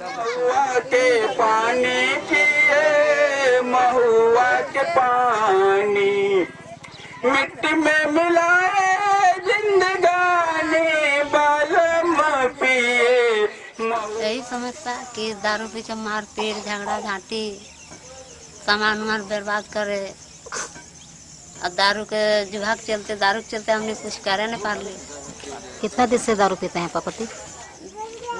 महुआ के पानी पिए महुआ के पानी। मिट्टी में मिलाए जिंदगानी बालम पिए। यही समस्या कि दारू पीछे मार पीट झगड़ा झांटी सामान उमान बर्बाद करे। और दारू के के चलते दारू के चलते हमने कुछ करे नहीं पार ली कितना दिन से दारू पीते हैं पापति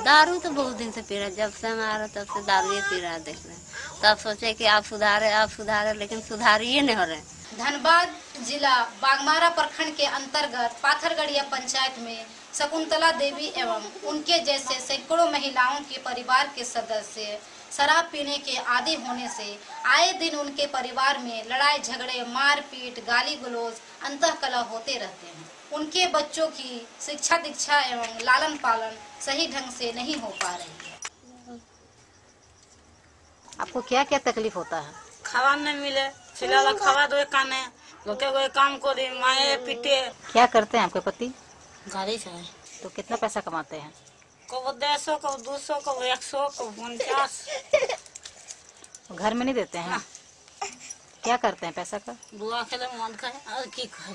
दारू तो बहुत दिन से पी रहे जब से हमारा तब से दारू ही पी रहा देख रहे हैं। तब सोचे कि आप सुधारे आप सुधारे, लेकिन सुधार ही नहीं हो रहे। धनबाद जिला बागमारा प्रखंड के अंतर्गत पाथरगढ़िया पंचायत में शकुंतला देवी एवं उनके जैसे सैकड़ों महिलाओं के परिवार के सदस्य शराब पीने के आदि होने से आए दिन उनके परिवार में लड़ाई, झगड़े, मारपीट गाली गलौज अंतःकलह होते रहते हैं। उनके बच्चों की शिक्षा दीक्षा एवं लालन पालन सही ढंग से नहीं हो पा रही है। आपको क्या क्या तकलीफ़ होता है? खावा नहीं मिले फ़िलहाल खावा दो काने। कोई काम को दे माए पीटे। क्या करते हैं आपके पति? गाड़ी से तो कितना पैसा कमाते हैं? कब दस सौ कब दो सौ कब एक सौ कब उनचास। घर में नहीं देते हैं? हाँ। क्या करते हैं पैसा का? बुआ के लिए मन है और की करे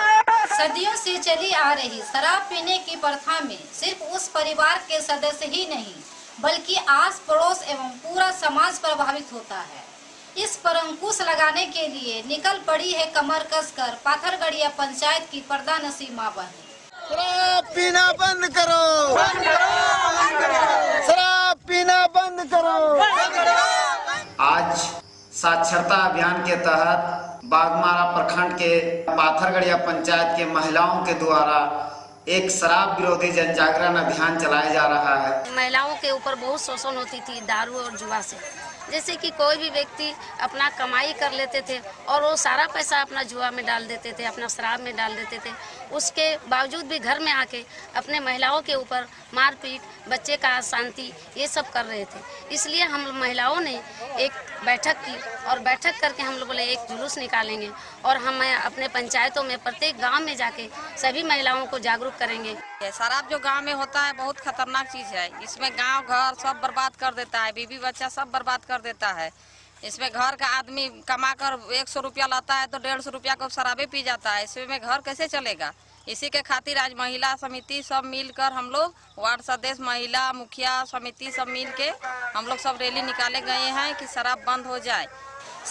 सदियों से चली आ रही शराब पीने की प्रथा में सिर्फ़ उस परिवार के सदस्य ही नहीं बल्कि आस पड़ोस एवं पूरा समाज प्रभावित होता है। इस पर अंकुश लगाने के लिए निकल पड़ी है कमर कसकर पाथरगढ़िया पंचायत की प्रधानसी माँ बहन शराब पीना बंद करो शराब पीना बंद करो आज साक्षरता अभियान के तहत बागमारा प्रखंड के पाथरगढ़िया पंचायत के महिलाओं के द्वारा एक शराब विरोधी जन जागरण अभियान चलाया जा रहा है। महिलाओं के ऊपर बहुत शोषण होती थी, दारू और जुआ से। जैसे कि कोई भी व्यक्ति अपना कमाई कर लेते थे और वो सारा पैसा अपना जुआ में डाल देते थे, अपना शराब में डाल देते थे, उसके बावजूद भी घर में आके अपने महिलाओं के ऊपर मारपीट, बच्चे का शांति, ये सब कर रहे थे। इसलिए हम महिलाओं ने एक बैठक की और बैठक करके हम लोग बोले एक जुलूस निकालेंगे और हम अपने पंचायतों में प्रत्येक गाँव में जाके सभी महिलाओं को जागरूक करेंगे। शराब जो गाँव में होता है, बहुत खतरनाक चीज़ है। इसमें गाँव, घर सब बर्बाद कर देता है। बीबी बच्चा सब बर्बाद कर देता है। इसमें घर का आदमी कमा कर एक सौ रुपया लाता है तो डेढ़ सौ रुपया को शराबे पी जाता है। इसमें घर कैसे चलेगा? इसी के खातिर आज महिला समिति सब मिलकर हम लोग, वार्ड सदस्य, महिला, मुखिया समिति सब मिल के हम लोग सब रैली निकाले गए हैं कि शराब बंद हो जाए।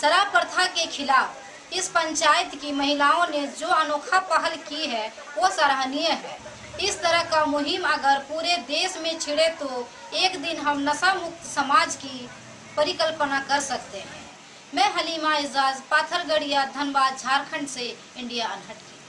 शराब प्रथा के खिलाफ इस पंचायत की महिलाओं ने जो अनोखा पहल की है, वो सराहनीय है। इस तरह का मुहिम अगर पूरे देश में छिड़े तो एक दिन हम नशा मुक्त समाज की परिकल्पना कर सकते हैं। मैं हलीमा एजाज पाथरगढ़िया धनबाद, झारखंड से इंडिया अनहट की।